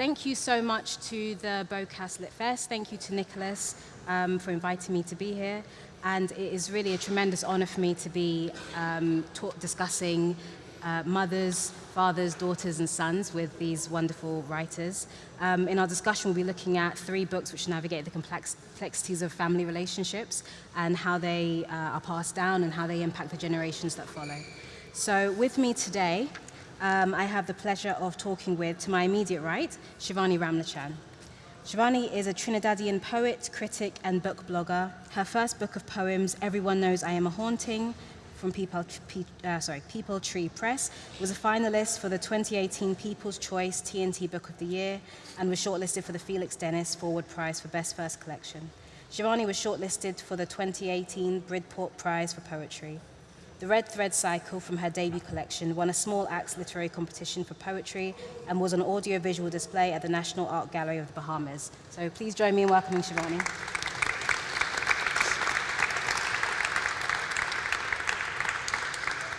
thank you so much to the BOCAS Lit Fest. Thank you to Nicholas um, for inviting me to be here. And it is really a tremendous honor for me to be um, discussing uh, mothers, fathers, daughters, and sons with these wonderful writers. Um, in our discussion, we'll be looking at three books which navigate the complexities of family relationships and how they uh, are passed down and how they impact the generations that follow. So with me today, um, I have the pleasure of talking with, to my immediate right, Shivanee Ramlochan. Shivanee is a Trinidadian poet, critic, and book blogger. Her first book of poems, Everyone Knows I Am a Haunting, from People, uh, sorry, Peepal Tree Press, was a finalist for the 2018 People's Choice TNT Book of the Year and was shortlisted for the Felix Dennis Forward Prize for Best First Collection. Shivanee was shortlisted for the 2018 Bridport Prize for Poetry. The Red Thread Cycle from her debut collection won a small acts literary competition for poetry and was on audio-visual display at the National Art Gallery of the Bahamas. So please join me in welcoming Shivanee.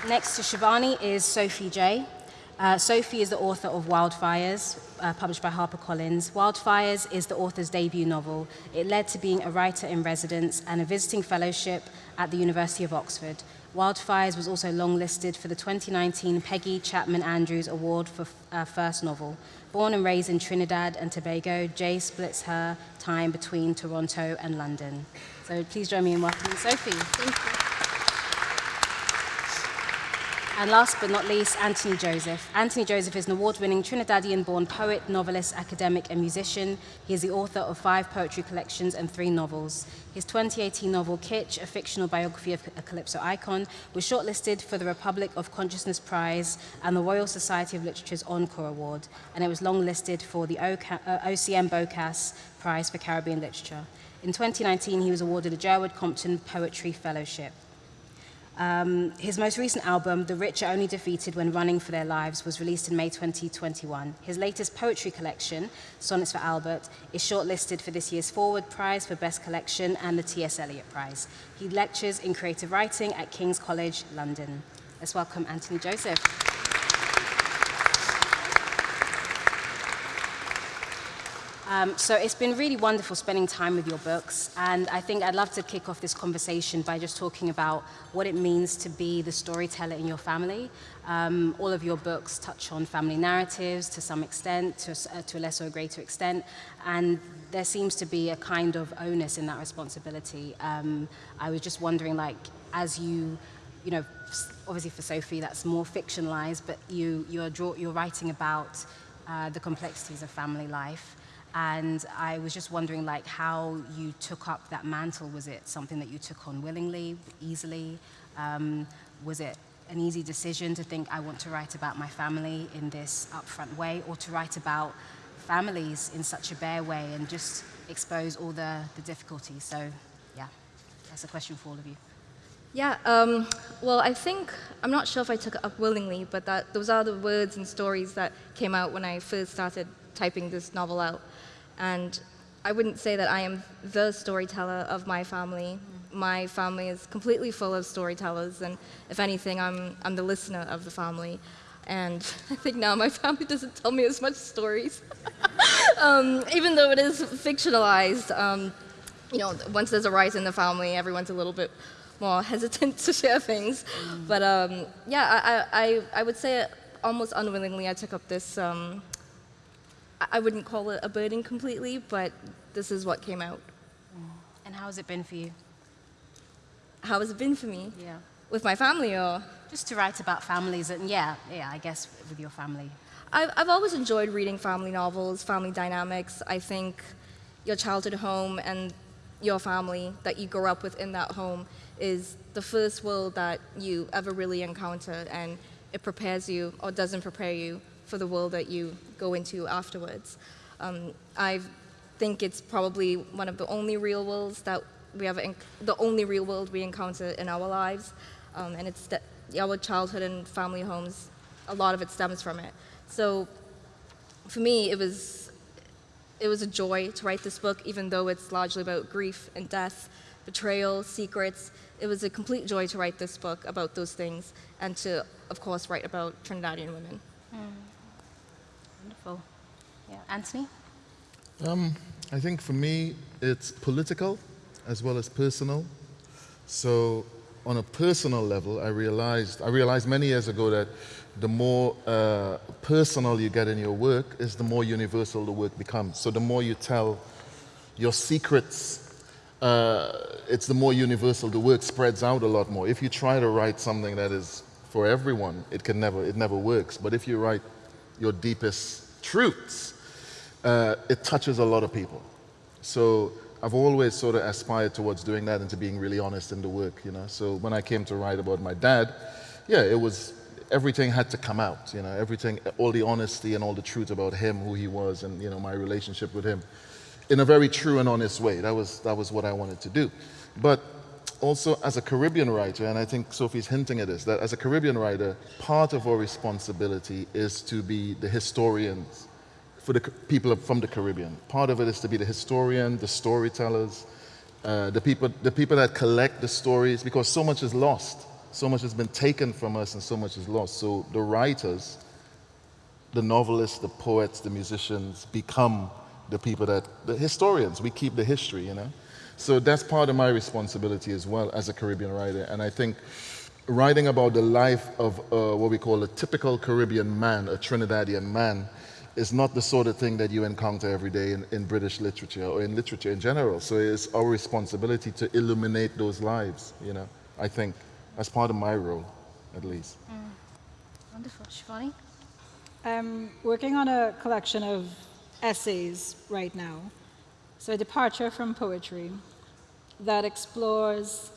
Next to Shivanee is Sophie Jai. Uh, Sophie is the author of Wildfires, uh, published by HarperCollins. Wildfires is the author's debut novel. It led to being a writer in residence and a visiting fellowship at the University of Oxford. Wildfires was also longlisted for the 2019 Peggy Chapman Andrews Award for uh, First Novel. Born and raised in Trinidad and Tobago, Jai splits her time between Toronto and London. So please join me in welcoming Sophie. And last but not least, Anthony Joseph. Anthony Joseph is an award-winning Trinidadian-born poet, novelist, academic, and musician. He is the author of five poetry collections and three novels. His 2018 novel, Kitch, a fictional biography of a Calypso icon, was shortlisted for the Republic of Consciousness Prize and the Royal Society of Literature's Encore Award, and it was longlisted for the OCM uh, BOCAS Prize for Caribbean Literature. In 2019, he was awarded a Jerwood Compton Poetry Fellowship. Um, his most recent album, The Rich Are Only Defeated When Running for Their Lives, was released in May 2021. His latest poetry collection, Sonnets for Albert, is shortlisted for this year's Forward Prize for Best Collection and the T.S. Eliot Prize. He lectures in creative writing at King's College, London. Let's welcome Anthony Joseph. Um, so it's been really wonderful spending time with your books, and I think I'd love to kick off this conversation by just talking about what it means to be the storyteller in your family. Um, all of your books touch on family narratives to some extent, to, uh, to a lesser or greater extent, and there seems to be a kind of onus in that responsibility. Um, I was just wondering, like, as you, you know, obviously for Sophie that's more fictionalized, but you, you're, draw, you're writing about uh, the complexities of family life. And I was just wondering like how you took up that mantle. Was it something that you took on willingly, easily? Um, was it an easy decision to think I want to write about my family in this upfront way or to write about families in such a bare way and just expose all the, the difficulties? So yeah, that's a question for all of you. Yeah, um, well, I think, I'm not sure if I took it up willingly, but that those are the words and stories that came out when I first started typing this novel out. And I wouldn't say that I am the storyteller of my family. My family is completely full of storytellers, and if anything, I'm, I'm the listener of the family. And I think now my family doesn't tell me as much stories. um, even though it is fictionalized, um, you know, once there's a rise in the family, everyone's a little bit more hesitant to share things. Mm. But um, yeah, I, I, I would say almost unwillingly I took up this um, I wouldn't call it a burden completely, but this is what came out. And how has it been for you? How has it been for me? Yeah. With my family or? Just to write about families and yeah, yeah, I guess with your family. I've, I've always enjoyed reading family novels, family dynamics. I think your childhood home and your family that you grow up with in that home is the first world that you ever really encounter and it prepares you or doesn't prepare you for the world that you go into afterwards. Um, I think it's probably one of the only real worlds that we have, the only real world we encounter in our lives. Um, and it's our childhood and family homes, a lot of it stems from it. So for me, it was, it was a joy to write this book, even though it's largely about grief and death, betrayal, secrets. It was a complete joy to write this book about those things and to, of course, write about Trinidadian women. Mm. Yeah. Anthony? Um, I think for me, it's political as well as personal. So, on a personal level, I realized I realized many years ago that the more uh, personal you get in your work, is the more universal the work becomes. So, the more you tell your secrets, uh, it's the more universal the work spreads out a lot more. If you try to write something that is for everyone, it can never it never works. But if you write your deepest truths, uh, it touches a lot of people. So I've always sort of aspired towards doing that and to being really honest in the work, you know. So when I came to write about my dad, yeah, it was everything had to come out, you know, everything, all the honesty and all the truth about him, who he was, and you know my relationship with him, in a very true and honest way. That was that was what I wanted to do. But also as a Caribbean writer, and I think Sophie's hinting at this, that as a Caribbean writer, part of our responsibility is to be the historians for the people from the Caribbean. Part of it is to be the historian, the storytellers, uh, the, people, the people that collect the stories, because so much is lost. So much has been taken from us and so much is lost. So the writers, the novelists, the poets, the musicians become the people that, the historians, we keep the history, you know. So that's part of my responsibility as well as a Caribbean writer. And I think writing about the life of uh, what we call a typical Caribbean man, a Trinidadian man, is not the sort of thing that you encounter every day in, in British literature or in literature in general. So it's our responsibility to illuminate those lives, you know, I think, as part of my role, at least. Mm. Wonderful. Shivanee? I'm working on a collection of essays right now. So a departure from poetry that explores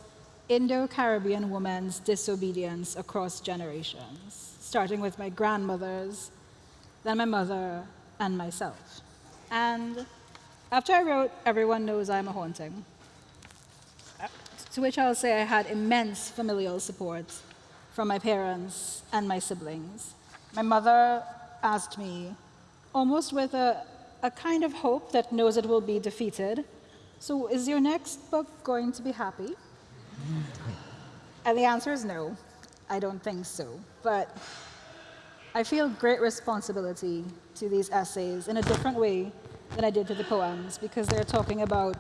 Indo-Caribbean women's disobedience across generations, starting with my grandmother's then my mother, and myself. And after I wrote Everyone Knows I'm a Haunting, to which I'll say I had immense familial support from my parents and my siblings. My mother asked me, almost with a, a kind of hope that knows it will be defeated, so is your next book going to be happy? And the answer is no, I don't think so. But I feel great responsibility to these essays in a different way than I did to the poems because they're talking about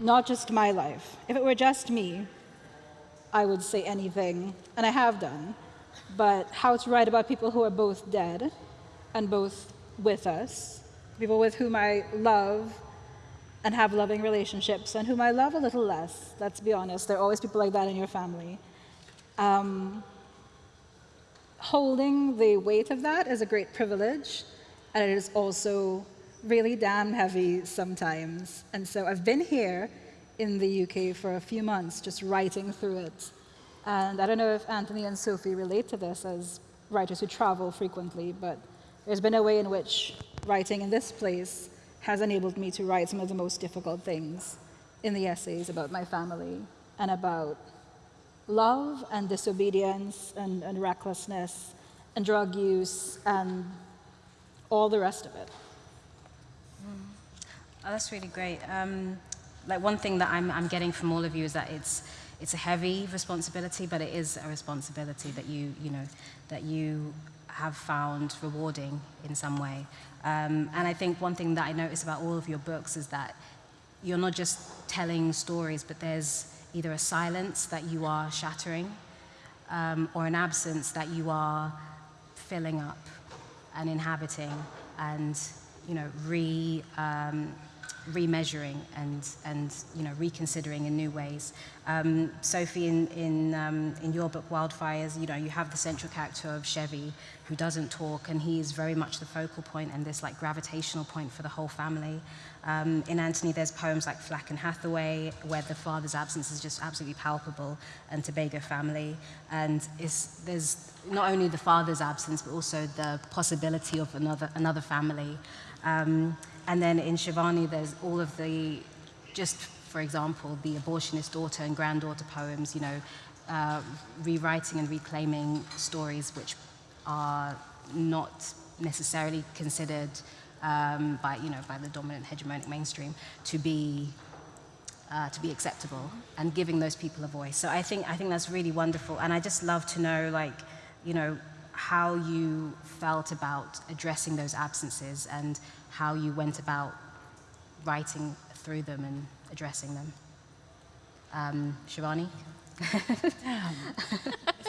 not just my life. If it were just me, I would say anything, and I have done, but how to write about people who are both dead and both with us, people with whom I love and have loving relationships, and whom I love a little less, let's be honest. There are always people like that in your family. Um, holding the weight of that is a great privilege, and it is also really damn heavy sometimes. And so I've been here in the UK for a few months just writing through it. And I don't know if Anthony and Sophie relate to this as writers who travel frequently, but there's been a way in which writing in this place has enabled me to write some of the most difficult things in the essays about my family and about love and disobedience and, and recklessness and drug use and all the rest of it. Mm. Oh, that's really great. Um, like one thing that I'm, I'm getting from all of you is that it's, it's a heavy responsibility, but it is a responsibility that you, you know, that you have found rewarding in some way. Um, and I think one thing that I notice about all of your books is that you're not just telling stories, but there's either a silence that you are shattering um, or an absence that you are filling up and inhabiting and you know re um, remeasuring and and you know reconsidering in new ways. Um, Sophie, in in um, in your book Wildfires, you know you have the central character of Chevy who doesn't talk, and he is very much the focal point and this like gravitational point for the whole family. Um, in Anthony, there's poems like Flack and Hathaway, where the father's absence is just absolutely palpable, and Tobago Family. And there's not only the father's absence, but also the possibility of another, another family. Um, and then in Shivanee, there's all of the, just for example, the abortionist daughter and granddaughter poems, you know, uh, rewriting and reclaiming stories which are not necessarily considered um, by, you know, by the dominant hegemonic mainstream to be, uh, to be acceptable and giving those people a voice. So I think, I think that's really wonderful. And I just love to know, like, you know, how you felt about addressing those absences and how you went about writing through them and addressing them. Um, Shivanee?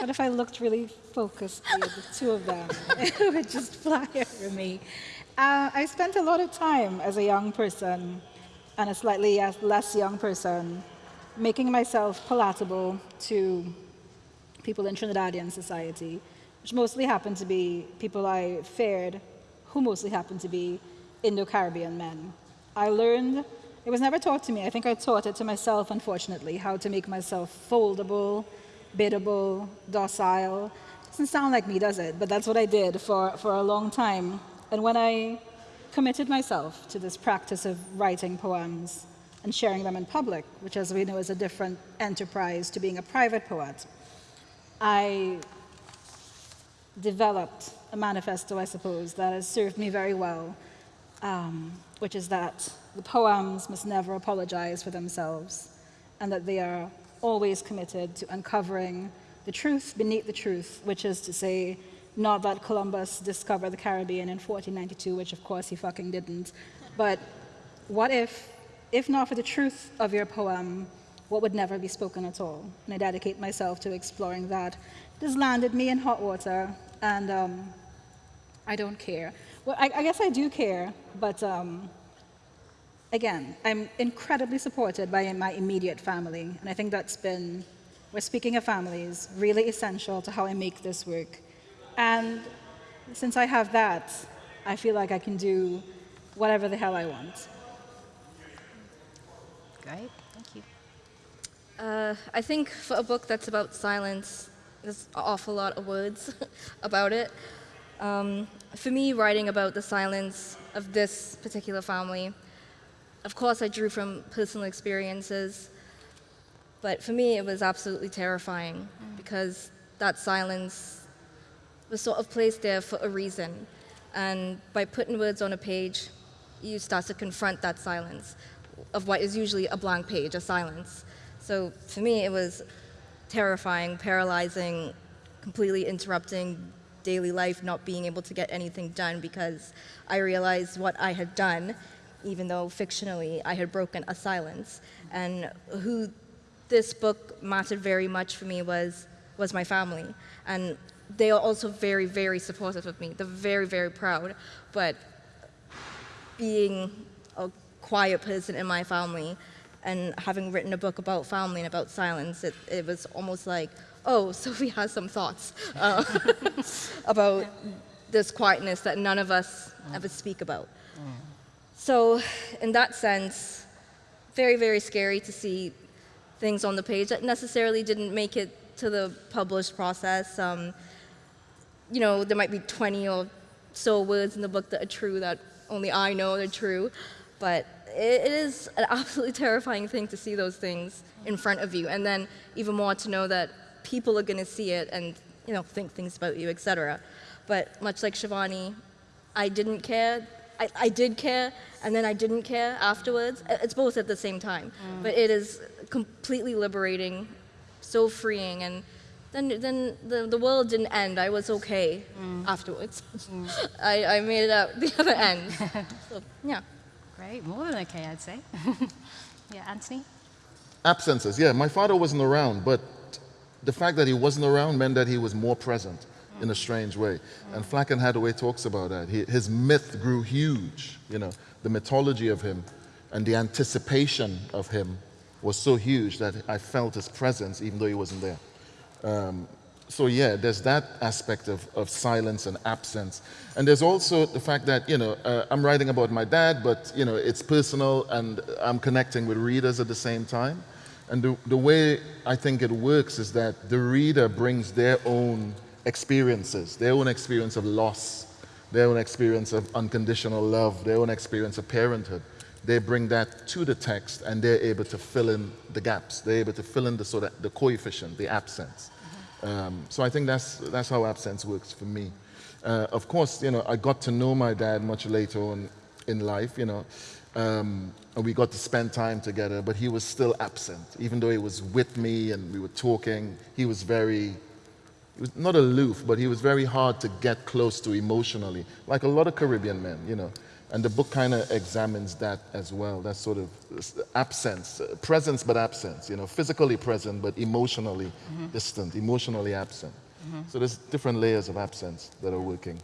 What if I looked really focused the two of them? it would just fly over me. Uh, I spent a lot of time as a young person and a slightly less young person making myself palatable to people in Trinidadian society, which mostly happened to be people I feared, who mostly happened to be Indo-Caribbean men. I learned, it was never taught to me, I think I taught it to myself, unfortunately, how to make myself foldable, biddable, docile. Doesn't sound like me, does it? But that's what I did for, for a long time. And when I committed myself to this practice of writing poems and sharing them in public, which as we know is a different enterprise to being a private poet, I developed a manifesto, I suppose, that has served me very well, um, which is that the poems must never apologize for themselves and that they are always committed to uncovering the truth beneath the truth, which is to say, not that Columbus discovered the Caribbean in 1492, which of course he fucking didn't, but what if, if not for the truth of your poem, what would never be spoken at all? And I dedicate myself to exploring that. This landed me in hot water, and um, I don't care. Well, I, I, guess I do care, but um, again, I'm incredibly supported by my immediate family, and I think that's been, we're speaking of families, really essential to how I make this work. And since I have that, I feel like I can do whatever the hell I want. Great, thank you. Uh, I think for a book that's about silence, there's an awful lot of words about it. Um, for me, writing about the silence of this particular family, of course I drew from personal experiences, but for me it was absolutely terrifying mm. because that silence was sort of placed there for a reason. And by putting words on a page, you start to confront that silence of what is usually a blank page, a silence. So for me, it was terrifying, paralyzing, completely interrupting daily life, not being able to get anything done because I realized what I had done, even though fictionally I had broken a silence. And who this book mattered very much for me was, was my family. And they are also very, very supportive of me. They're very, very proud. But being a quiet person in my family and having written a book about family and about silence, it, it was almost like, oh, Sophie has some thoughts uh, about this quietness that none of us ever speak about. So in that sense, very, very scary to see things on the page that necessarily didn't make it to the published process. Um, you know, there might be 20 or so words in the book that are true that only I know are true, but it, it is an absolutely terrifying thing to see those things in front of you, and then even more to know that people are going to see it and you know think things about you, etc. But much like Shivanee, I didn't care. I, I, did care, and then I didn't care afterwards. It's both at the same time, mm. but it is completely liberating, so freeing, and then, then the, the world didn't end. I was okay mm. afterwards. Mm. I, I made it out the other end. so, yeah. Great, more than okay, I'd say. yeah, Anthony? Absences, yeah. My father wasn't around, but the fact that he wasn't around meant that he was more present in a strange way. And Flack and Hathaway talks about that. He, his myth grew huge, you know, the mythology of him and the anticipation of him was so huge that I felt his presence even though he wasn't there. Um, so yeah, there's that aspect of, of silence and absence. And there's also the fact that, you know, uh, I'm writing about my dad, but, you know, it's personal and I'm connecting with readers at the same time. And the, the way I think it works is that the reader brings their own experiences, their own experience of loss, their own experience of unconditional love, their own experience of parenthood. They bring that to the text and they're able to fill in the gaps. They're able to fill in the, sort of, the coefficient, the absence. Um, so I think that's, that's how absence works for me. Uh, of course, you know, I got to know my dad much later on in life, you know, um, and we got to spend time together, but he was still absent. Even though he was with me and we were talking, he was very he was not aloof, but he was very hard to get close to emotionally, like a lot of Caribbean men, you know. And the book kind of examines that as well, that sort of absence, uh, presence but absence, you know, physically present but emotionally mm-hmm. distant, emotionally absent. Mm-hmm. So there's different layers of absence that are working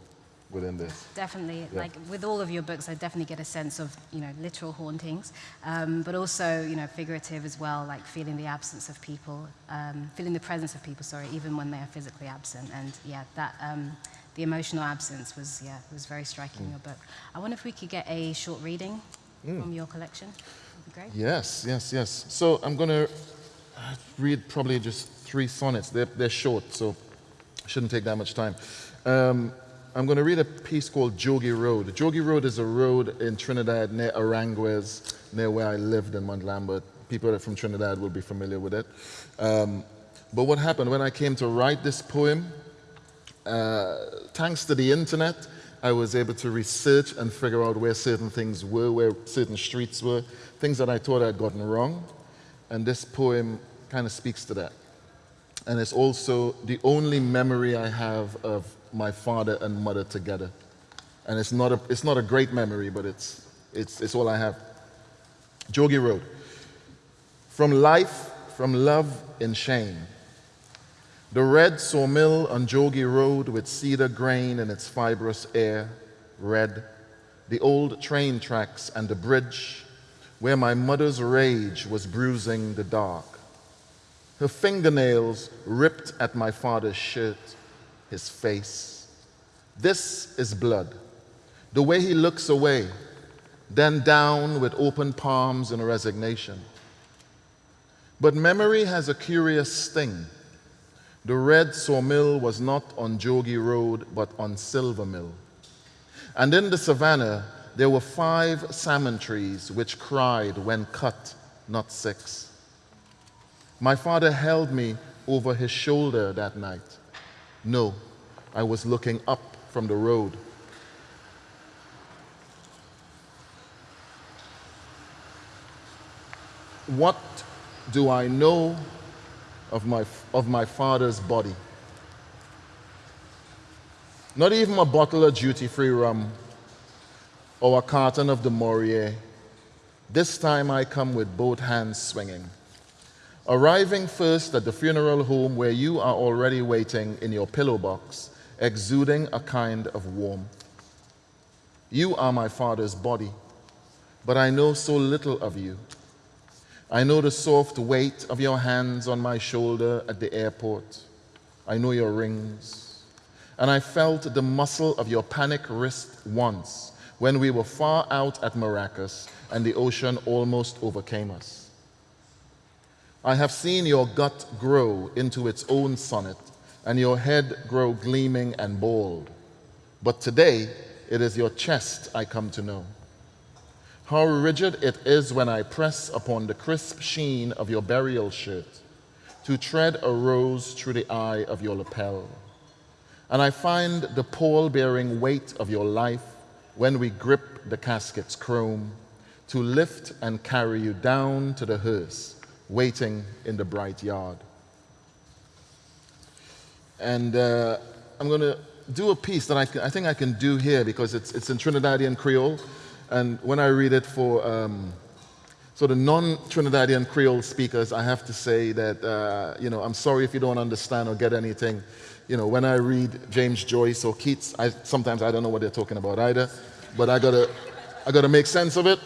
within this. Definitely, yeah. like with all of your books, I definitely get a sense of you know literal hauntings, um, but also you know figurative as well, like feeling the absence of people, um, feeling the presence of people. Sorry, even when they are physically absent, and yeah, that. Um, the emotional absence was, yeah, was very striking mm. in your book. I wonder if we could get a short reading mm. from your collection. That'd be great. Yes, yes, yes. So I'm going to read probably just three sonnets. They're, they're short, so shouldn't take that much time. Um, I'm going to read a piece called Jogie Road. Jogie Road is a road in Trinidad near Aranguez, near where I lived in Mount Lambert. People from Trinidad will be familiar with it. Um, but what happened when I came to write this poem, uh, thanks to the internet, I was able to research and figure out where certain things were, where certain streets were, things that I thought I'd gotten wrong. And this poem kind of speaks to that. And it's also the only memory I have of my father and mother together. And it's not a, it's not a great memory, but it's, it's, it's all I have. Jogie Road. From life, from love and shame. The red sawmill on Jogie Road with cedar grain in its fibrous air, red. The old train tracks and the bridge where my mother's rage was bruising the dark. Her fingernails ripped at my father's shirt his face. This is blood. The way he looks away, then down with open palms in resignation. But memory has a curious sting. The red sawmill was not on Jogie Road, but on Silver Mill. And in the savannah, there were five samaan trees which cried when cut, not six. My father held me over his shoulder that night. No, I was looking up from the road. What do I know of my, of my father's body? Not even a bottle of duty free rum or a carton of Du Maurier. This time I come with both hands swinging. Arriving first at the funeral home where you are already waiting in your pillow box, exuding a kind of warmth. You are my father's body, but I know so little of you. I know the soft weight of your hands on my shoulder at the airport. I know your rings. And I felt the muscle of your panic wrist once when we were far out at Maracas and the ocean almost overcame us. I have seen your gut grow into its own sonnet, and your head grow gleaming and bald. But today, it is your chest I come to know. How rigid it is when I press upon the crisp sheen of your burial shirt to tread a rose through the eye of your lapel. And I find the pall bearing weight of your life when we grip the casket's chrome to lift and carry you down to the hearse waiting in the bright yard. And uh, I'm going to do a piece that I, I, think I can do here because it's, it's in Trinidadian Creole. And when I read it for um, sort of non-Trinidadian Creole speakers, I have to say that, uh, you know, I'm sorry if you don't understand or get anything. You know, when I read James Joyce or Keats, I, sometimes I don't know what they're talking about either. But I gotta, I gotta make sense of it.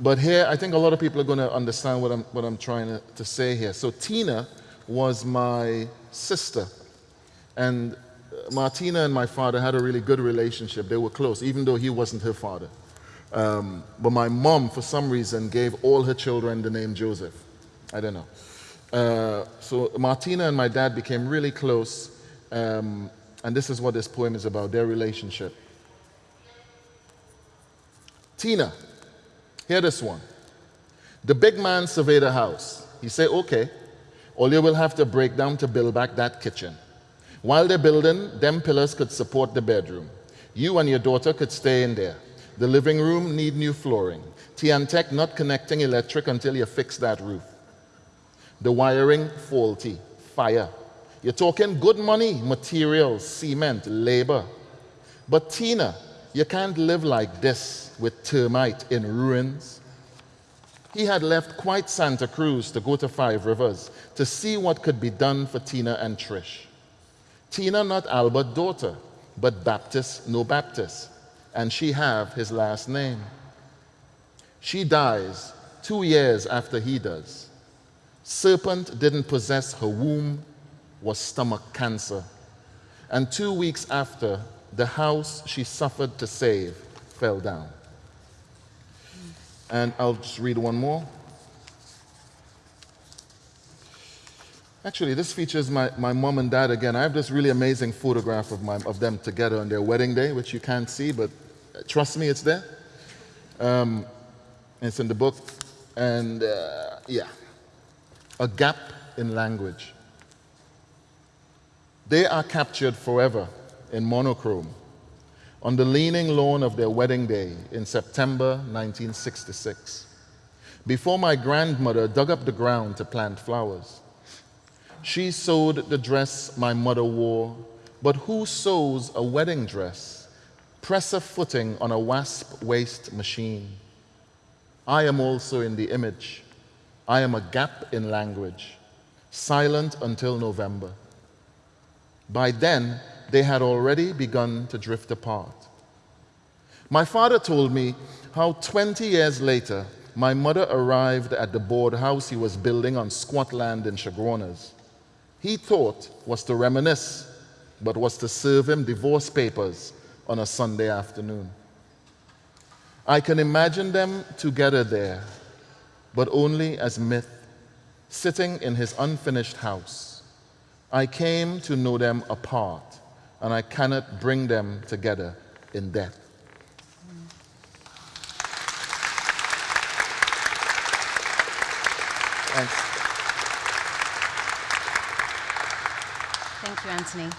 But here, I think a lot of people are going to understand what I'm, what I'm trying to, to say here. So, Tina was my sister. And Martina and my father had a really good relationship. They were close, even though he wasn't her father. Um, but my mom, for some reason, gave all her children the name Joseph. I don't know. Uh, so Martina and my dad became really close. Um, and this is what this poem is about their relationship. Tina, Hear this one. The big man surveyed the house. He said, okay, all you will have to break down to build back that kitchen. While they're building, them pillars could support the bedroom. You and your daughter could stay in there. The living room need new flooring. T&TEC not connecting electric until you fix that roof. The wiring faulty. Fire. You're talking good money, materials, cement, labor. But Tina, you can't live like this with termite in ruins. He had left quite Santa Cruz to go to Five Rivers to see what could be done for Tina and Trish. Tina not Albert daughter, but Baptist no Baptist, and she have his last name. She dies two years after he does. Serpent didn't possess her womb, was stomach cancer. And two weeks after, the house she suffered to save fell down. And I'll just read one more. Actually, this features my, my mom and dad again. I have this really amazing photograph of, my, of them together on their wedding day, which you can't see, but trust me, it's there. Um, it's in the book. And uh, yeah, a gap in language. They are captured forever in monochrome on the leaning lawn of their wedding day in September 1966, before my grandmother dug up the ground to plant flowers. She sewed the dress my mother wore, but who sews a wedding dress? Presser footing on a wasp waist machine. I am also in the image. I am a gap in language, silent until November. By then, they had already begun to drift apart. My father told me how 20 years later, my mother arrived at the board house he was building on squat land in Chaguanas. He thought was to reminisce, but was to serve him divorce papers on a Sunday afternoon. I can imagine them together there, but only as myth, sitting in his unfinished house. I came to know them apart, and I cannot bring them together in death. Thanks. You, Anthony.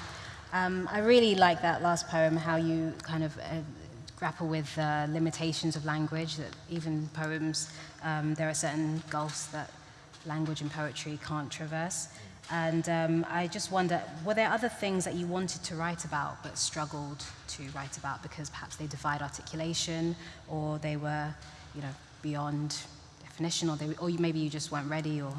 Um, I really like that last poem, how you kind of uh, grapple with uh, limitations of language, that even poems, um, there are certain gulfs that language and poetry can't traverse. And um, I just wonder, were there other things that you wanted to write about but struggled to write about because perhaps they defied articulation or they were, you know, beyond definition or, they, or maybe you just weren't ready or...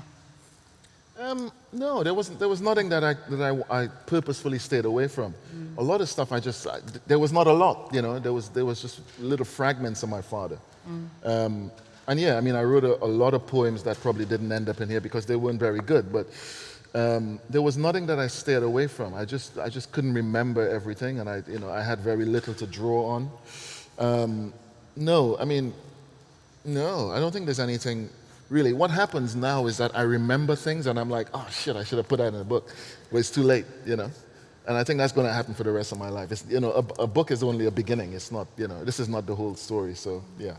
Um, no, there wasn't. There was nothing that I that I, I purposefully stayed away from. Mm. A lot of stuff I just I, there was not a lot. You know, there was there was just little fragments of my father. Mm. Um, and yeah, I mean, I wrote a, a, lot of poems that probably didn't end up in here because they weren't very good. But um, there was nothing that I stayed away from. I just I just couldn't remember everything, and I you know I had very little to draw on. Um, no, I mean, no, I don't think there's anything really. What happens now is that I remember things and I'm like, oh shit, I should have put that in a book. But it's too late, you know. And I think that's going to happen for the rest of my life. It's, you know, a, a book is only a beginning. It's not, you know, this is not the whole story. So, yeah.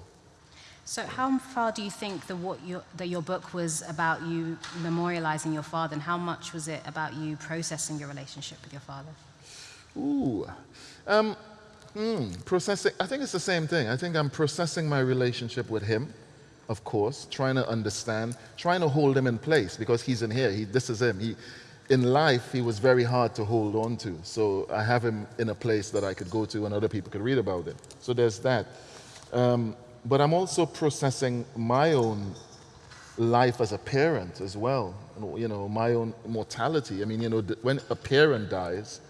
So how far do you think that, what your, that your book was about you memorializing your father, and how much was it about you processing your relationship with your father? Ooh, um, hmm, processing. I think it's the same thing. I think I'm processing my relationship with him of course, trying to understand, trying to hold him in place because he's in here. He, this is him. He, in life, he was very hard to hold on to. So I have him in a place that I could go to and other people could read about him. So there's that. Um, but I'm also processing my own life as a parent as well. You know, my own mortality. I mean, you know, when a parent dies,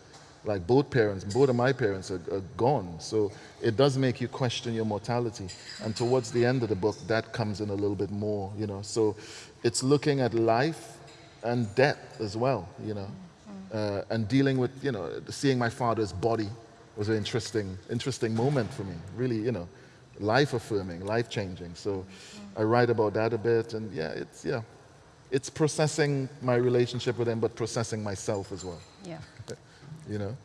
like both parents, both of my parents are, are, gone. So it does make you question your mortality. And towards the end of the book, that comes in a little bit more, you know. So it's looking at life and death as well, you know. Uh, and dealing with, you know, seeing my father's body was an interesting, interesting moment for me. Really, you know, life affirming, life changing. So I write about that a bit. And yeah, it's, yeah, it's processing my relationship with him, but processing myself as well. Yeah you know?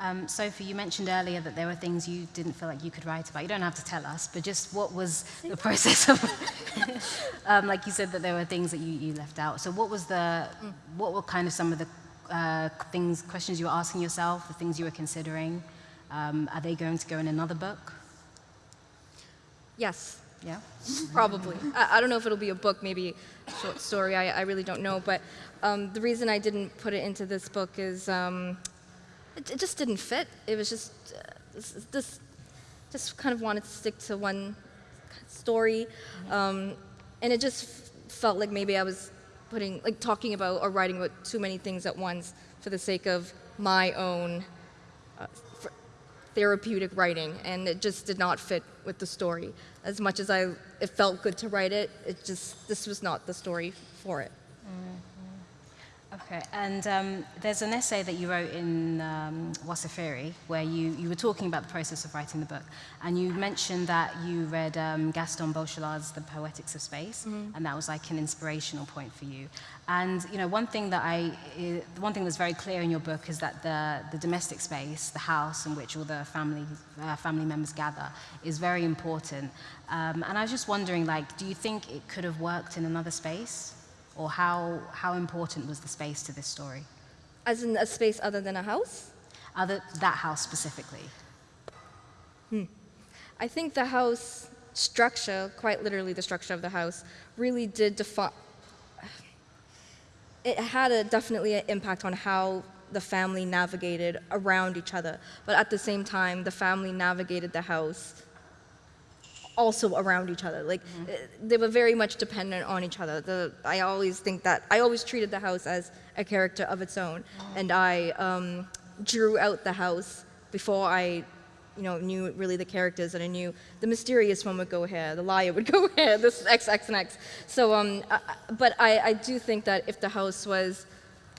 Um, Sophie, you mentioned earlier that there were things you didn't feel like you could write about. You don't have to tell us, but just what was the process of, um, like you said that there were things that you, you left out. So what was the, what were kind of some of the uh, things, questions you were asking yourself, the things you were considering? Um, are they going to go in another book? Yes. Yeah. Probably. I, I don't know if it'll be a book, maybe a short story. I, I really don't know. But um, the reason I didn't put it into this book is um, it, it just didn't fit. It was just uh, this, just kind of wanted to stick to one story, um, and it just felt like maybe I was putting like talking about or writing about too many things at once for the sake of my own uh, therapeutic writing, and it just did not fit with the story. As much as I, it felt good to write it, it just this was not the story for it. Okay, and um, there's an essay that you wrote in um, Wasafiri where you, you were talking about the process of writing the book, and you mentioned that you read um, Gaston Bachelard's The Poetics of Space, and that was like an inspirational point for you. And you know, one thing that I, i- one thing that's very clear in your book is that the, the domestic space, the house in which all the family uh, family members gather, is very important. Um, and I was just wondering, like, do you think it could have worked in another space? Or how, how important was the space to this story? As in a space other than a house. Other, that house specifically. Hmm. I think the house structure, quite literally the structure of the house, really did define. It had a definitely an impact on how the family navigated around each other, but at the same time, the family navigated the house also around each other. Like eh, they were very much dependent on each other. The, I always think that I always treated the house as a character of its own, and I um, drew out the house before I, you know, knew really the characters, and I knew the mysterious one would go here, the liar would go here, this X, X, and X. So, um, I- but I, I do think that if the house was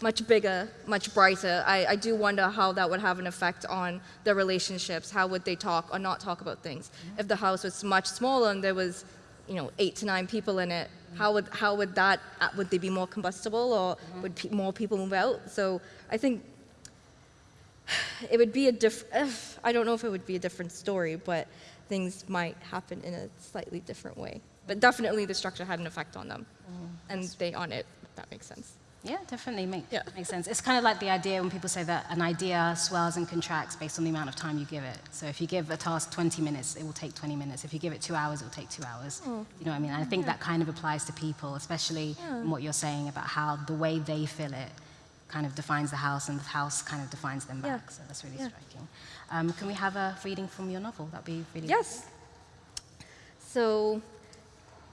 much bigger, much brighter. I, I do wonder how that would have an effect on their relationships. How would they talk or not talk about things? If the house was much smaller and there was, you know, eight to nine people in it, how would how would that uh, would they be more combustible or would pe- more people move out? So I think it would be a different. I don't know if it would be a different story, but things might happen in a slightly different way. But definitely the structure had an effect on them, and they on it. If that makes sense. Yeah, definitely make, Yeah. makes sense. It's kind of like the idea when people say that an idea swells and contracts based on the amount of time you give it. So if you give a task 20 minutes, it will take 20 minutes. If you give it two hours, it will take two hours. You know what I mean? And I think that kind of applies to people, especially in what you're saying about how the way they feel it kind of defines the house and the house kind of defines them Yeah. back. So that's really Yeah. striking. Um, can we have a reading from your novel? That'd be really Yes. So,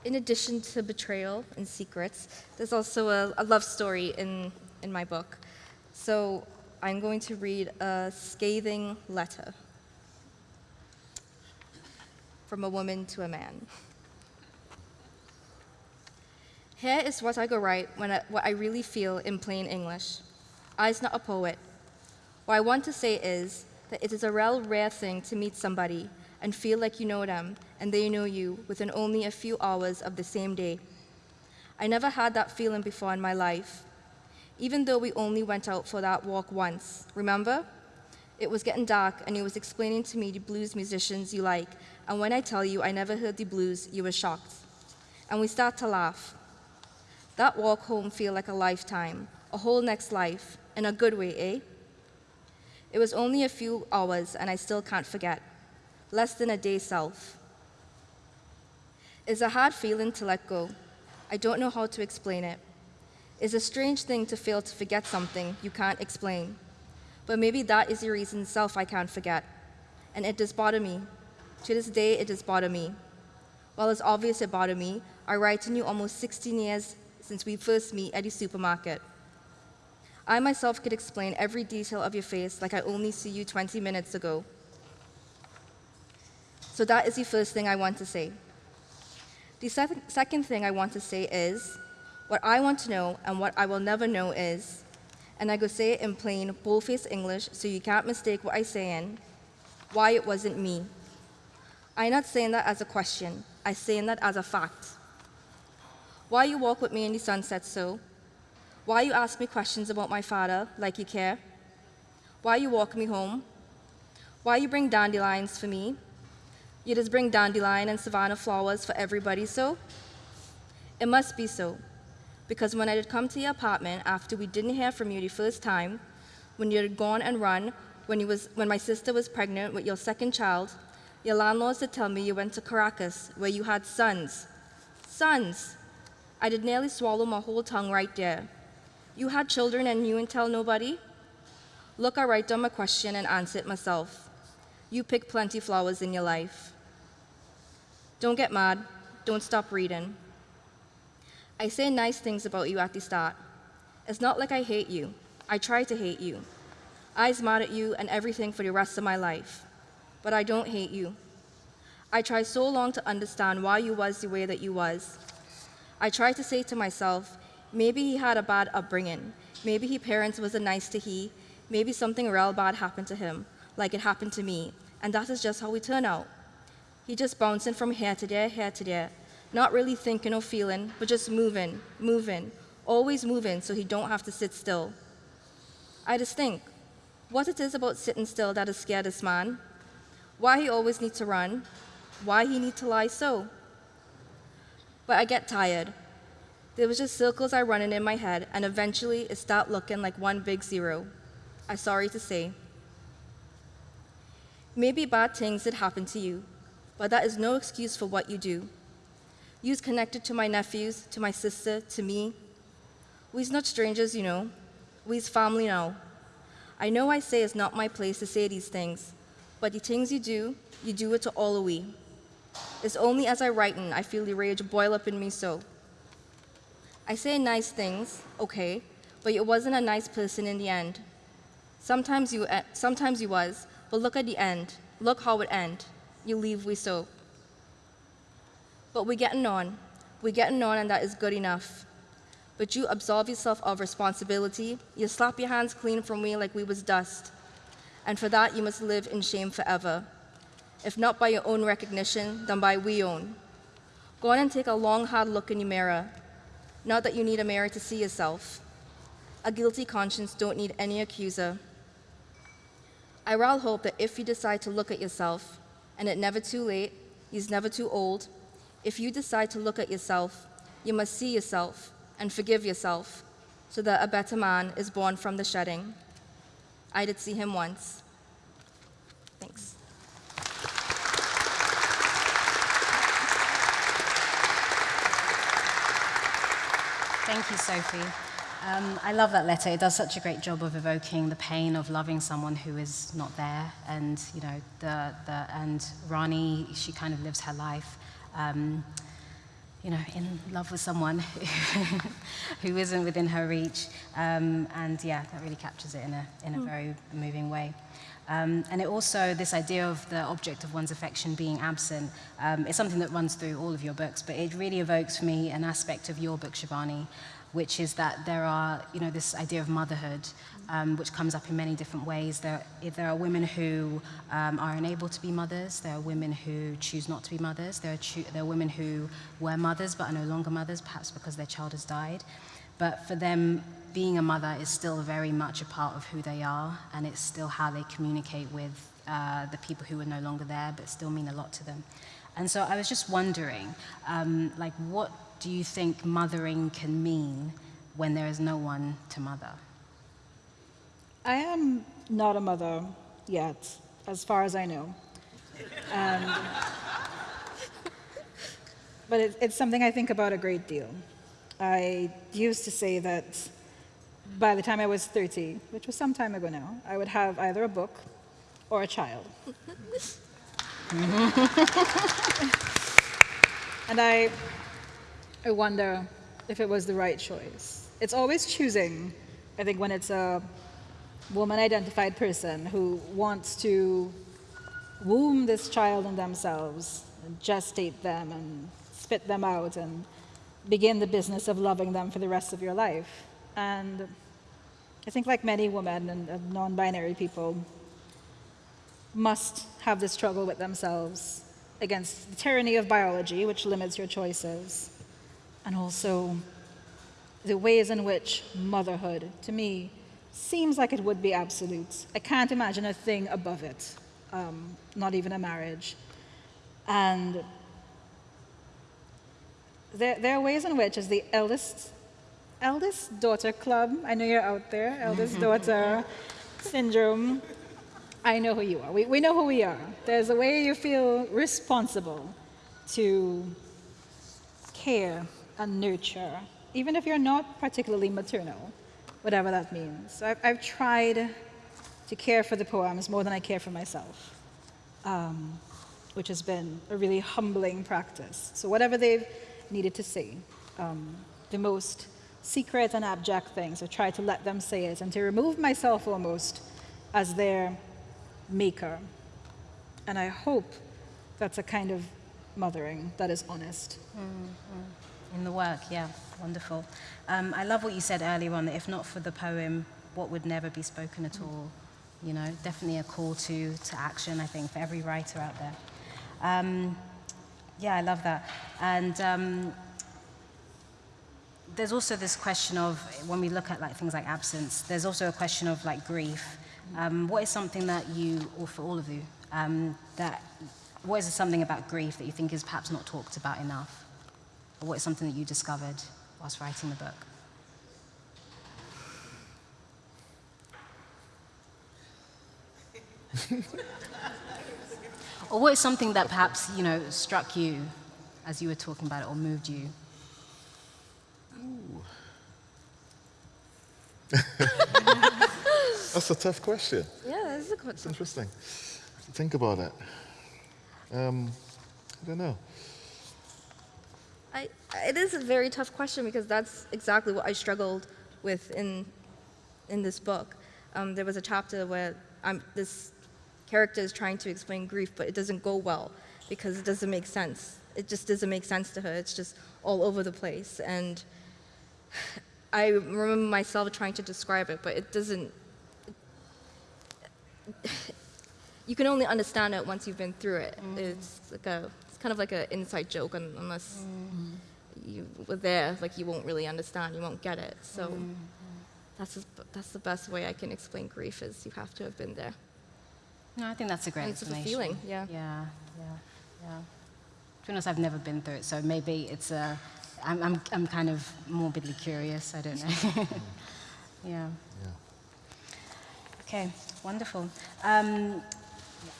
in addition to betrayal and secrets, there's also a, a love story in, in my book. So, I'm going to read a scathing letter from a woman to a man. Here is what I go write when I, what I really feel in plain English. I's not a poet. What I want to say is that it is a real rare thing to meet somebody and feel like you know them and they know you within only a few hours of the same day. I never had that feeling before in my life, even though we only went out for that walk once. Remember? It was getting dark and he was explaining to me the blues musicians you like, and when I tell you I never heard the blues, you were shocked. And we start to laugh. That walk home feel like a lifetime, a whole next life, in a good way, eh? It was only a few hours, and I still can't forget. Less than a day self. It's a hard feeling to let go. I don't know how to explain it. It's a strange thing to fail to forget something you can't explain. But maybe that is the reason self I can't forget. And it does bother me. To this day, it does bother me. While it's obvious it bothered me, I write to you almost 16 years since we first meet at the supermarket. I myself could explain every detail of your face like I only see you 20 minutes ago. So that is the first thing I want to say. The sec- second thing I want to say is what I want to know and what I will never know is, and I go say it in plain, bullface English so you can't mistake what I say in, why it wasn't me. I'm not saying that as a question, I'm saying that as a fact. Why you walk with me in the sunset so? Why you ask me questions about my father like you care? Why you walk me home? Why you bring dandelions for me? You just bring dandelion and savannah flowers for everybody so? It must be so. Because when I did come to your apartment after we didn't hear from you the first time, when you had gone and run, when, you was, when my sister was pregnant with your second child, Your landlords did tell me you went to Caracas, where you had sons. Sons! I did nearly swallow my whole tongue right there. You had children and you didn't tell nobody? Look, I write down my question and answer it myself. You pick plenty flowers in your life. Don't get mad. Don't stop reading. I say nice things about you at the start. It's not like I hate you. I try to hate you. I's mad at you and everything for the rest of my life. But I don't hate you. I tried so long to understand why you was the way that you was. I tried to say to myself, maybe he had a bad upbringing. Maybe his parents wasn't nice to he. Maybe something real bad happened to him, like it happened to me. And that is just how we turn out. He just bouncing from here to there, here to there, not really thinking or feeling, but just moving, moving, always moving so he don't have to sit still. I just think, what it is about sitting still that has scared this man, why he always need to run, why he need to lie so. But I get tired. There was just circles I running in my head, and eventually it stopped looking like one big zero. I'm sorry to say. Maybe bad things did happen to you, but that is no excuse for what you do. You's connected to my nephews, to my sister, to me. We's not strangers, you know. We's family now. I know I say it's not my place to say these things, but the things you do, you do it to all of we. It's only as I writin' I feel the rage boil up in me so. I say nice things, okay, but you wasn't a nice person in the end. Sometimes you, uh, sometimes you was, but look at the end. Look how it end. You leave we so. But we getting on. We getting on, and that is good enough. But you absolve yourself of responsibility. You slap your hands clean from me like we was dust. And for that, you must live in shame forever. If not by your own recognition, then by we own. Go on and take a long, hard look in your mirror. Not that you need a mirror to see yourself. A guilty conscience don't need any accuser. I rather hope that if you decide to look at yourself, and it never too late, he's never too old, if you decide to look at yourself, you must see yourself and forgive yourself, so that a better man is born from the shedding. I did see him once. Thanks. Thank you, Sophie. Um, I love that letter. It does such a great job of evoking the pain of loving someone who is not there, and you know, the, the and Rani, she kind of lives her life, um, you know, in love with someone who isn't within her reach, um, and yeah, that really captures it in a in a very moving way. Um, and it also, this idea of the object of one's affection being absent, um, is something that runs through all of your books, but it really evokes for me an aspect of your book, Shivanee, which is that there are, you know, this idea of motherhood, um, which comes up in many different ways. There, there are women who um, are unable to be mothers. There are women who choose not to be mothers. There are, there are women who were mothers but are no longer mothers, perhaps because their child has died. But for them, being a mother is still very much a part of who they are, and it's still how they communicate with uh, the people who are no longer there, but still mean a lot to them. And so I was just wondering, um, like, what do you think mothering can mean when there is no one to mother? I am not a mother yet, as far as I know. Um, but it, it's something I think about a great deal. I used to say that by the time I was 30, which was some time ago now, I would have either a book or a child. and I, I wonder if it was the right choice. It's always choosing, I think, when it's a woman identified person who wants to womb this child in themselves, and gestate them, and spit them out, and begin the business of loving them for the rest of your life. And I think, like many women and, and non binary people, must have this struggle with themselves against the tyranny of biology, which limits your choices, and also the ways in which motherhood, to me, seems like it would be absolute. I can't imagine a thing above it, um, not even a marriage. And there, there, are ways in which, as the eldest, eldest daughter club, I know you're out there, eldest daughter syndrome, I know who you are. We, we know who we are. There's a way you feel responsible to care and nurture, even if you're not particularly maternal, whatever that means. So I've, I've tried to care for the poems more than I care for myself, um, which has been a really humbling practice. So whatever they've needed to say, um, the most secret and abject things, I try to let them say it and to remove myself almost as their maker. And I hope that's a kind of mothering that is honest. In the work, yeah, wonderful. Um, I love what you said earlier on that if not for the poem, what would never be spoken at all? You know, definitely a call to, to action, I think, for every writer out there. Um, yeah, I love that. And um, there's also this question of when we look at like things like absence, there's also a question of like grief. Um, what is something that you, or for all of you, um, that what is something about grief that you think is perhaps not talked about enough, or what is something that you discovered whilst writing the book? or what is something that perhaps you know struck you as you were talking about it, or moved you? That's a tough question. Yeah, this is a good It's interesting. Think about it. Um, I don't know. It is a very tough question because that's exactly what I struggled with in, in this book. Um, there was a chapter where I'm, this character is trying to explain grief, but it doesn't go well because it doesn't make sense. It just doesn't make sense to her. It's just all over the place. And I remember myself trying to describe it, but it doesn't. you can only understand it once you've been through it. It's like a, it's kind of like an inside joke, unless you were there, like you won't really understand, you won't get it. So that's as- that's the best way I can explain grief is you have to have been there. No, I think that's a great It's a explanation. feeling, yeah. Yeah, yeah, yeah. To be honest, I've never been through it, so maybe it's a. I'm, I'm, I'm kind of morbidly curious. I don't know. yeah. Yeah. Okay, wonderful. Um,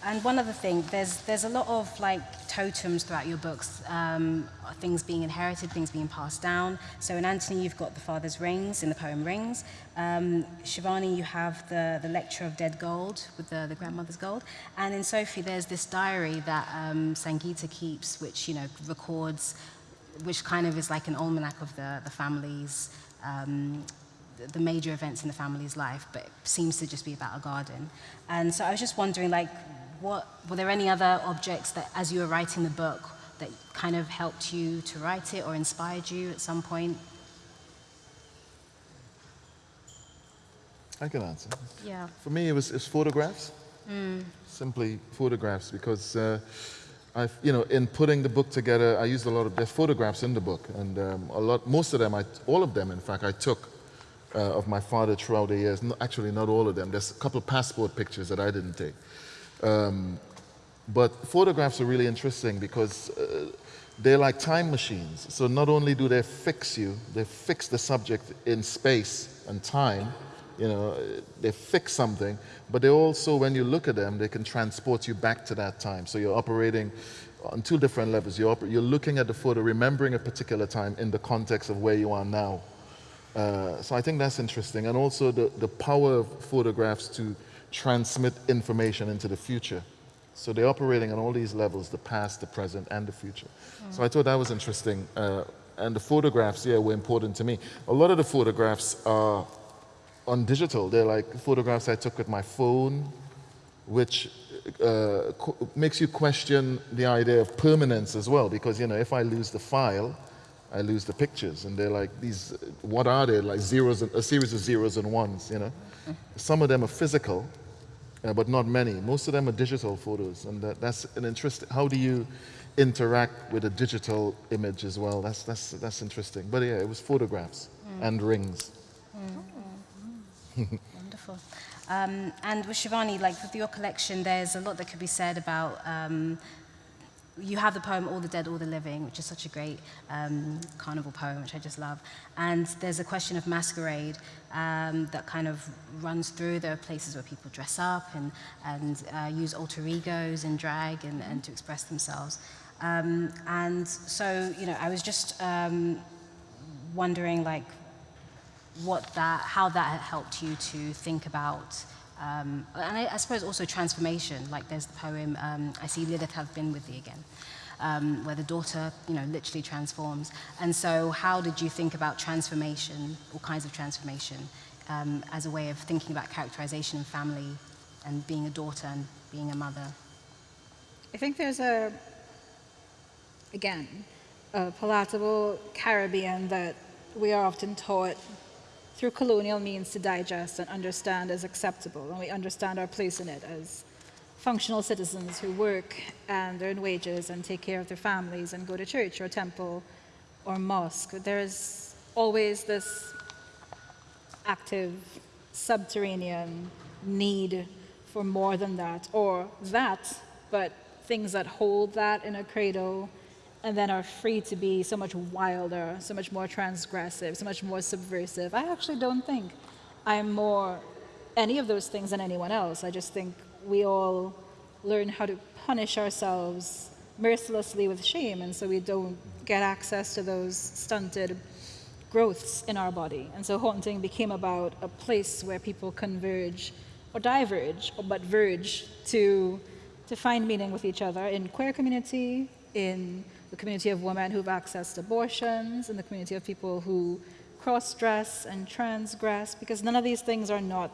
and one other thing, there's there's a lot of like totems throughout your books, um, things being inherited, things being passed down. So in Anthony, you've got the father's rings in the poem Rings. Um, Shivani, you have the the lecture of dead gold with the, the grandmother's gold. And in Sophie, there's this diary that um, Sangeeta keeps, which you know records, which kind of is like an almanac of the the family's. Um, the- major events in the family's life, but it seems to just be about a garden. And so I was just wondering, like, what were there any other objects that, as you were writing the book, that kind of helped you to write it or inspired you at some point? I can answer. Yeah. For me, it was, it was photographs. Simply photographs, because uh, I, you know, in putting the book together, I used a lot of there's photographs in the book, and um, a lot, most of them, I, all of them, in fact, I took uh, of my father throughout the years. No, actually, not all of them. There's a couple of passport pictures that I didn't take. Um, but photographs are really interesting because uh, they're like time machines. So not only do they fix you, they fix the subject in space and time, you know, they fix something, but they also, when you look at them, they can transport you back to that time. So you're operating on two different levels. You're, you're looking at the photo, remembering a particular time in the context of where you are now. Uh, so I think that's interesting. And also the, the power of photographs to transmit information into the future. So they're operating on all these levels, the past, the present, and the future. So I thought that was interesting. Uh, and the photographs, yeah, were important to me. A lot of the photographs are on digital. They're like photographs I took with my phone, which uh, makes you question the idea of permanence as well. Because, you know, if I lose the file, I lose the pictures. And they're like these, what are they? Like zeros, and, a series of zeros and ones, you know? Some of them are physical, uh, but not many. Most of them are digital photos. And that, that's an interest. How do you interact with a digital image as well? That's, that's, that's interesting. But yeah, it was photographs and rings. Wonderful. Um, and with Shivanee, like with your collection, there's a lot that could be said about um, you have the poem All the Dead, All the Living, which is such a great um, carnival poem, which I just love. And there's a question of masquerade um, that kind of runs through. There are places where people dress up and, and uh, use alter egos and drag and, and to express themselves. Um, and so, you know, I was just um, wondering, like, what that, how that helped you to think about um, and I, I, suppose also transformation, like there's the poem, um, I see Lilith have been with thee again, um, where the daughter, you know, literally transforms. And so how did you think about transformation, all kinds of transformation, um, as a way of thinking about characterization and family and being a daughter and being a mother? I think there's a, again, a palatable Caribbean that we are often taught through colonial means to digest and understand as acceptable, and we understand our place in it as functional citizens who work and earn wages and take care of their families and go to church or temple or mosque. There's always this active subterranean need for more than that, or that, but things that hold that in a cradle and then are free to be so much wilder, so much more transgressive, so much more subversive. I actually don't think I'm more any of those things than anyone else. I just think we all learn how to punish ourselves mercilessly with shame, and so we don't get access to those stunted growths in our body. And so haunting became about a place where people converge or diverge, but verge to, to find meaning with each other in queer community, in the community of women who've accessed abortions, and the community of people who cross-dress and transgress, because none of these things are not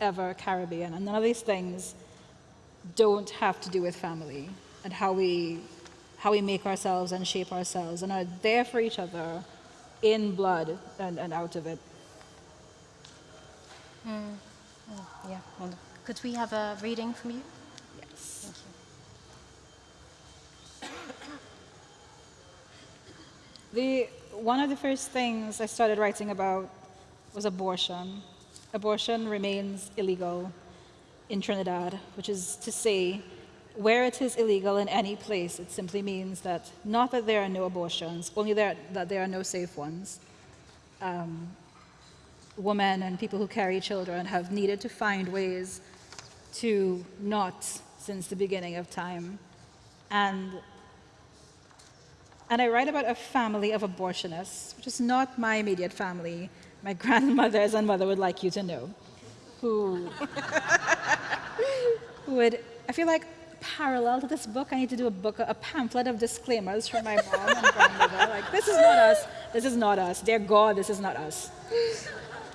ever Caribbean, and none of these things don't have to do with family and how we, how we make ourselves and shape ourselves and are there for each other in blood and, and out of it. Mm. Mm, yeah. Could we have a reading from you? Yes, thank you? The, one of the first things I started writing about was abortion. Abortion remains illegal in Trinidad, which is to say, where it is illegal in any place, it simply means that not that there are no abortions, only there, that there are no safe ones. Um, women and people who carry children have needed to find ways to not since the beginning of time. And and I write about a family of abortionists, which is not my immediate family. My grandmothers and mother would like you to know, who, who would, I feel like parallel to this book, I need to do a book, a pamphlet of disclaimers from my mom and grandmother. Like, this is not us, this is not us. Dear God, this is not us.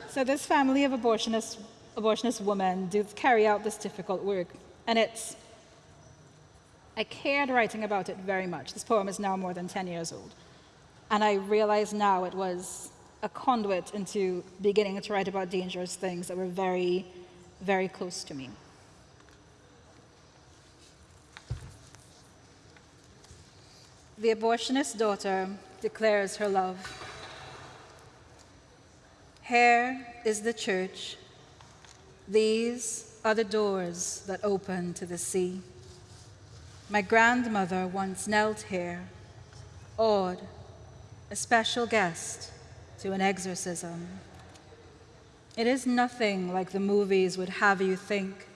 So this family of abortionist, abortionist women do carry out this difficult work. And it's I cared writing about it very much. This poem is now more than 10 years old. And I realize now it was a conduit into beginning to write about dangerous things that were very, very close to me. The abortionist daughter declares her love. Here is the church. These are the doors that open to the sea. My grandmother once knelt here, awed, a special guest to an exorcism. It is nothing like the movies would have you think,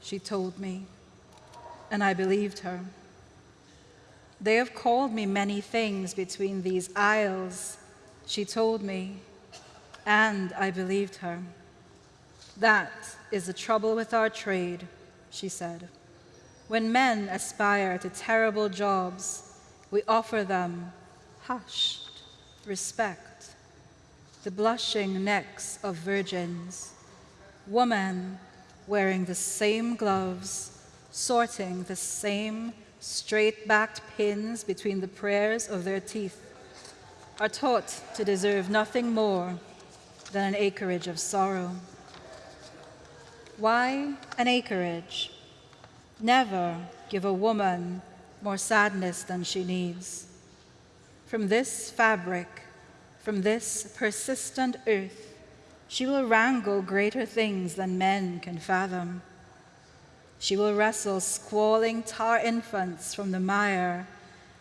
she told me, and I believed her. They have called me many things between these aisles, she told me, and I believed her. That is the trouble with our trade, she said. When men aspire to terrible jobs, we offer them hushed respect, the blushing necks of virgins, women wearing the same gloves, sorting the same straight-backed pins between the prayers of their teeth, are taught to deserve nothing more than an acreage of sorrow. Why an acreage? Never give a woman more sadness than she needs. From this fabric, from this persistent earth, she will wrangle greater things than men can fathom. She will wrestle squalling tar infants from the mire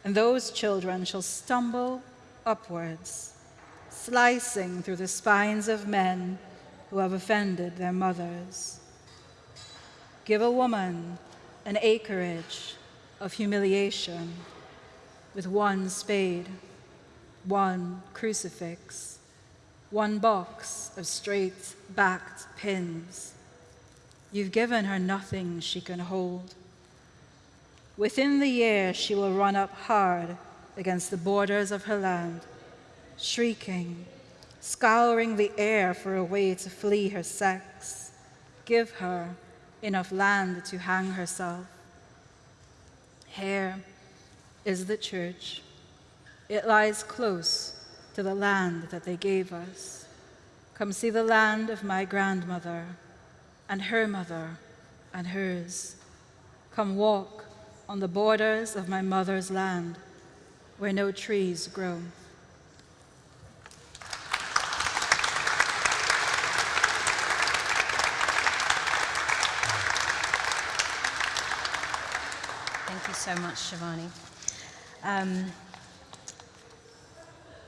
and those children shall stumble upwards, slicing through the spines of men who have offended their mothers. Give a woman an acreage of humiliation with one spade, one crucifix, one box of straight backed pins. You've given her nothing she can hold. Within the year, she will run up hard against the borders of her land, shrieking, scouring the air for a way to flee her sex. Give her enough land to hang herself. Here is the church. It lies close to the land that they gave us. Come see the land of my grandmother and her mother and hers. Come walk on the borders of my mother's land where no trees grow. So much, Shivanee. Um,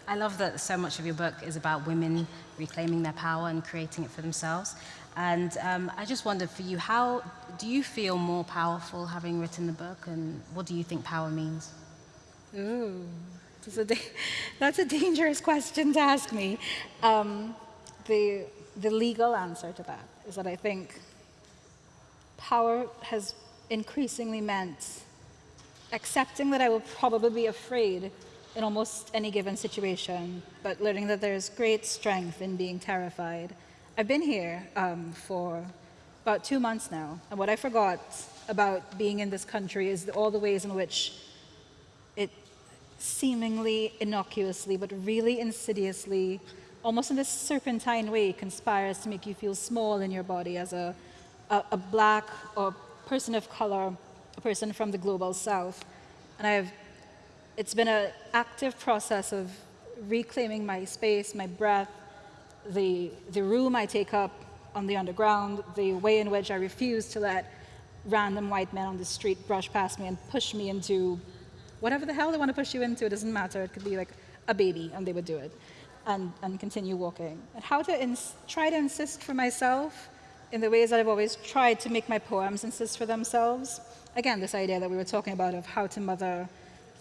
I love that so much of your book is about women reclaiming their power and creating it for themselves. And um, I just wondered for you, how do you feel more powerful having written the book, and what do you think power means? Ooh, that's a, that's a dangerous question to ask me. Um, the, the legal answer to that is that I think power has increasingly meant accepting that I will probably be afraid in almost any given situation, but learning that there's great strength in being terrified. I've been here um, for about two months now, and what I forgot about being in this country is all the ways in which it seemingly innocuously, but really insidiously, almost in this serpentine way, conspires to make you feel small in your body as a, a, a black or person of color, a person from the global south. And I've, it's been an active process of reclaiming my space, my breath, the, the room I take up on the underground, the way in which I refuse to let random white men on the street brush past me and push me into whatever the hell they want to push you into, it doesn't matter. It could be like a baby, and they would do it, and, and continue walking. And how to try to insist for myself in the ways that I've always tried to make my poems insist for themselves. Again, this idea that we were talking about of how to mother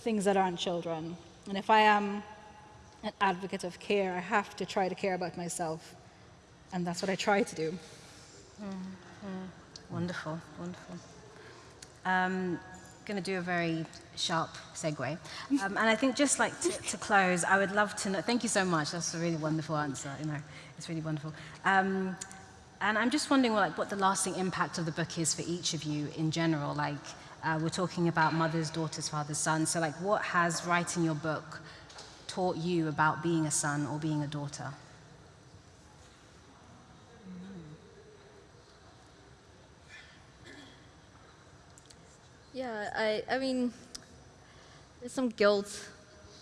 things that aren't children. And if I am an advocate of care, I have to try to care about myself. And that's what I try to do. Wonderful, wonderful. Um, going to do a very sharp segue. Um, and I think just like to, to close, I would love to know, thank you so much, that's a really wonderful answer, you know, it's really wonderful. Um, and I'm just wondering like, what the lasting impact of the book is for each of you in general. Like, uh, we're talking about mothers, daughters, fathers, sons. So like, what has writing your book taught you about being a son or being a daughter? Yeah, I, I mean, there's some guilt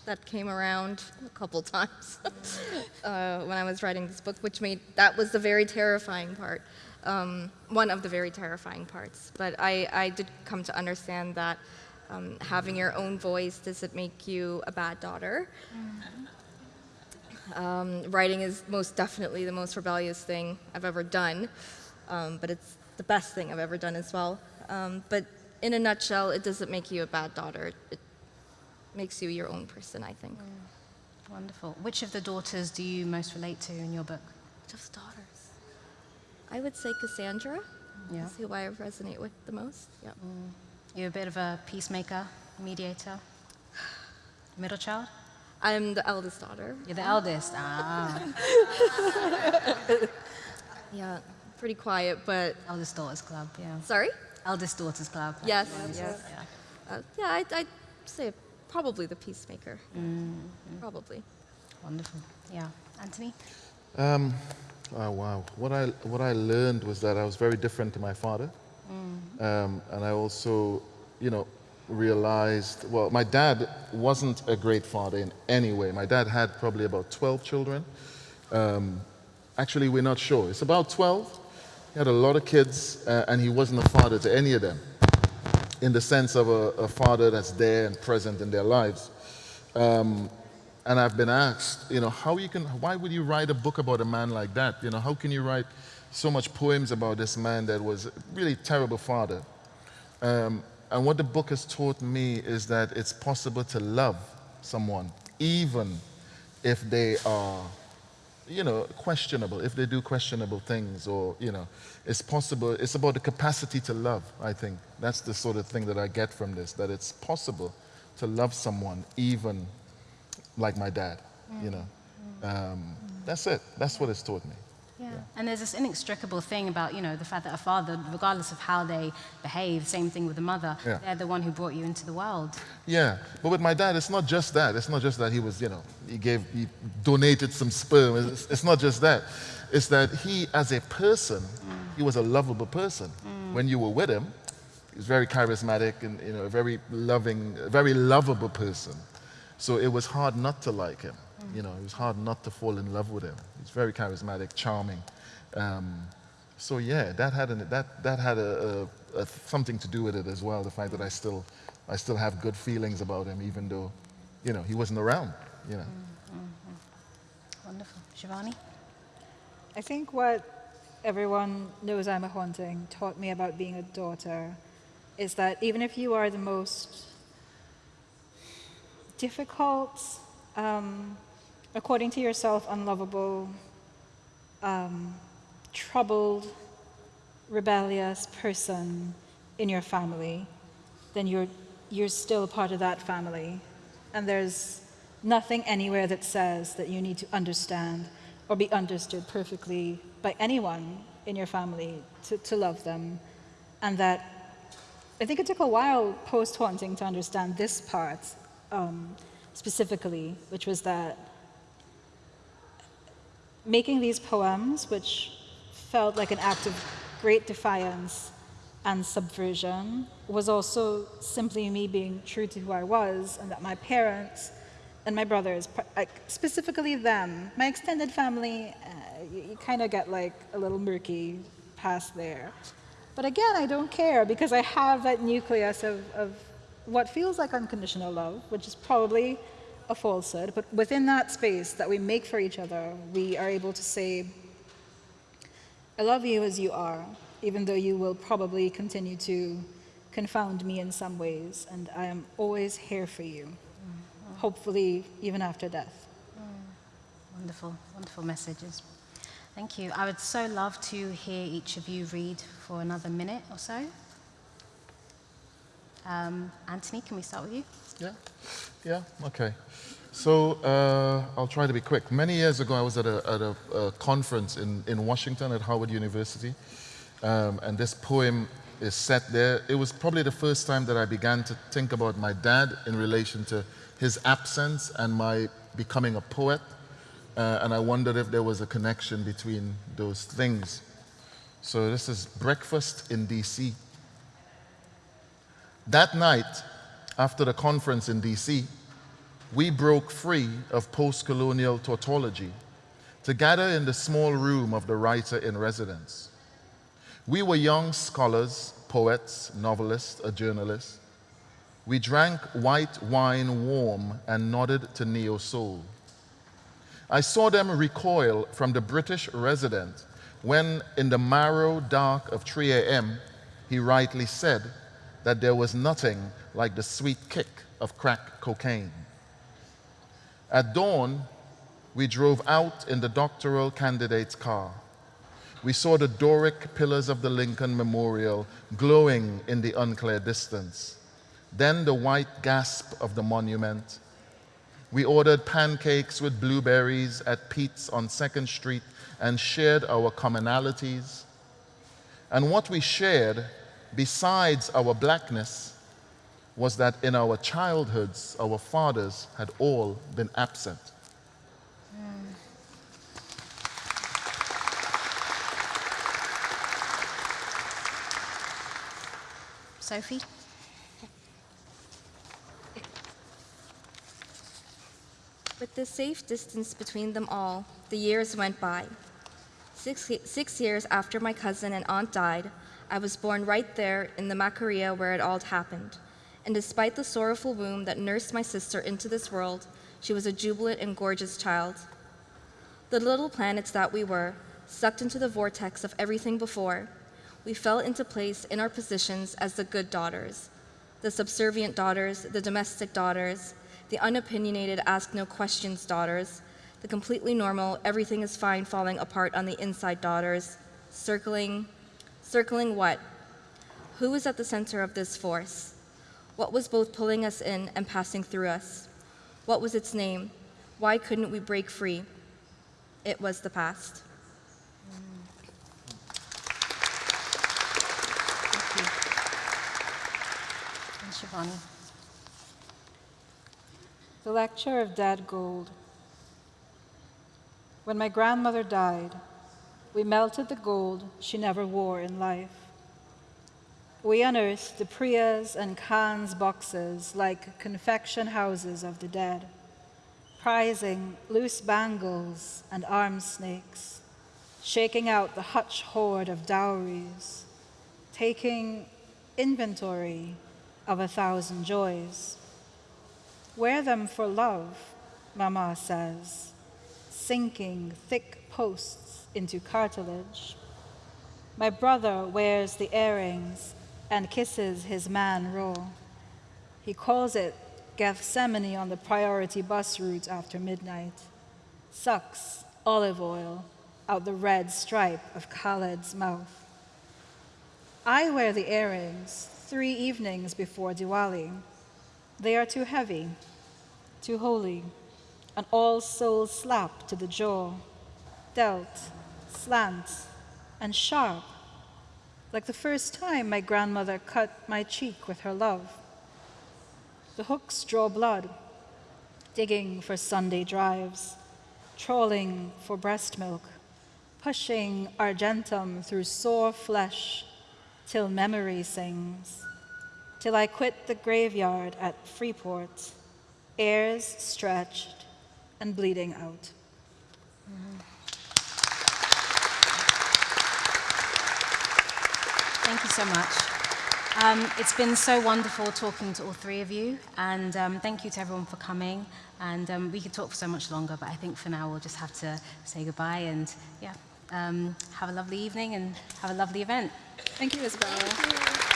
that came around a couple times uh, when I was writing this book, which made that was the very terrifying part, um, one of the very terrifying parts. But I, I did come to understand that um, having your own voice doesn't make you a bad daughter. Um, writing is most definitely the most rebellious thing I've ever done, um, but it's the best thing I've ever done as well. Um, but in a nutshell, it doesn't make you a bad daughter. It makes you your own person, I think. Wonderful. Which of the daughters do you most relate to in your book? Just daughters. I would say Cassandra Yeah. is who I resonate with the most. Yeah. You're a bit of a peacemaker, mediator, middle child? I'm the eldest daughter. You're the eldest. Ah, Yeah, pretty quiet, but eldest daughters club, yeah. sorry. Eldest daughters club. Yes, Yeah. yes. Yeah. Uh, yeah, I'd, I'd say probably the peacemaker. Probably. Wonderful. Yeah. Anthony? Um, oh wow! What I what I learned was that I was very different to my father, um, and I also, you know, realized. Well, my dad wasn't a great father in any way. My dad had probably about 12 children. Um, actually, we're not sure. It's about 12. He had a lot of kids, uh, and he wasn't a father to any of them. In the sense of a, a father that's there and present in their lives. Um, and I've been asked, you know, how you can, why would you write a book about a man like that? You know, how can you write so much poems about this man that was a really terrible father? Um, and what the book has taught me is that it's possible to love someone, even if they are, you know, questionable, if they do questionable things, or, you know, it's possible. It's about the capacity to love, I think. That's the sort of thing that I get from this, that it's possible to love someone, even like my dad, you know. Um, that's it. That's what it's taught me. Yeah. And there's this inextricable thing about, you know, the fact that a father, regardless of how they behave, same thing with a mother, Yeah. they're the one who brought you into the world. Yeah, but with my dad, it's not just that. It's not just that he was, you know, he gave, he donated some sperm. It's, it's not just that. It's that he, as a person, he was a lovable person. Mm. When you were with him, he was very charismatic and, you know, a very loving, a very lovable person. So it was hard not to like him. Mm. You know, it was hard not to fall in love with him. He's very charismatic, charming. Um, so yeah, that had, an, that, that had a, a, a something to do with it as well. The fact that I still, I still have good feelings about him, even though, you know, he wasn't around. You know. Wonderful. Shivanee? I think what everyone knows I'm a haunting taught me about being a daughter is that even if you are the most difficult, um, according to yourself, unlovable, um, troubled, rebellious person in your family, then you're, you're still a part of that family. And there's nothing anywhere that says that you need to understand or be understood perfectly by anyone in your family to, to love them. And that I think it took a while post haunting to understand this part um, specifically, which was that making these poems, which felt like an act of great defiance and subversion, was also simply me being true to who I was, and that my parents and my brothers, specifically them, my extended family, uh, you, you kind of get like a little murky past there. But again, I don't care because I have that nucleus of, of what feels like unconditional love, which is probably a falsehood, but within that space that we make for each other, we are able to say, I love you as you are, even though you will probably continue to confound me in some ways, and I am always here for you, hopefully, even after death. Wonderful, wonderful messages. Thank you. I would so love to hear each of you read for another minute or so. Um, Anthony, can we start with you? Yeah, yeah, okay. So uh, I'll try to be quick. Many years ago, I was at a, at a, a conference in, in Washington at Howard University, um, and this poem is set there. It was probably the first time that I began to think about my dad in relation to his absence and my becoming a poet, uh, and I wondered if there was a connection between those things. So this is Breakfast in D.C. That night, after the conference in DC, we broke free of post colonial tautology to gather in the small room of the writer in residence. We were young scholars, poets, novelists, a journalist. We drank white wine warm and nodded to neo soul. I saw them recoil from the British resident when, in the marrow dark of 3 a.m., he rightly said that there was nothing like the sweet kick of crack cocaine. At dawn, we drove out in the doctoral candidate's car. We saw the Doric pillars of the Lincoln Memorial glowing in the unclear distance. Then the white gasp of the monument. We ordered pancakes with blueberries at Pete's on 2nd Street and shared our commonalities. And what we shared, besides our blackness, was that in our childhoods, our fathers had all been absent. Sophie? With the safe distance between them all, the years went by. Six, six years after my cousin and aunt died, I was born right there in the Macaria where it all happened. And despite the sorrowful womb that nursed my sister into this world, she was a jubilant and gorgeous child. The little planets that we were, sucked into the vortex of everything before, we fell into place in our positions as the good daughters, the subservient daughters, the domestic daughters, the unopinionated, ask no questions daughters, the completely normal, everything is fine falling apart on the inside daughters, circling, circling what? Who was at the center of this force? What was both pulling us in and passing through us? What was its name? Why couldn't we break free? It was the past. Shivanee. The lecture of dead gold. When my grandmother died, we melted the gold she never wore in life. We unearthed the Prias and Khan's boxes like confection houses of the dead, prizing loose bangles and arm snakes, shaking out the hutch hoard of dowries, taking inventory of a thousand joys. Wear them for love, Mama says, sinking thick posts into cartilage. My brother wears the earrings and kisses his man raw. He calls it Gethsemane on the priority bus route after midnight, sucks olive oil out the red stripe of Khaled's mouth. I wear the earrings three evenings before Diwali. They are too heavy, too holy, an all soul slap to the jaw, dealt, slant, and sharp, like the first time my grandmother cut my cheek with her love. The hooks draw blood, digging for Sunday drives, trawling for breast milk, pushing argentum through sore flesh till memory sings, till I quit the graveyard at Freeport, ears stretched and bleeding out. Mm-hmm. Thank you so much. Um, it's been so wonderful talking to all three of you, and um, thank you to everyone for coming. And um, we could talk for so much longer, but I think for now we'll just have to say goodbye and, yeah, um, have a lovely evening and have a lovely event. Thank you, Isabella.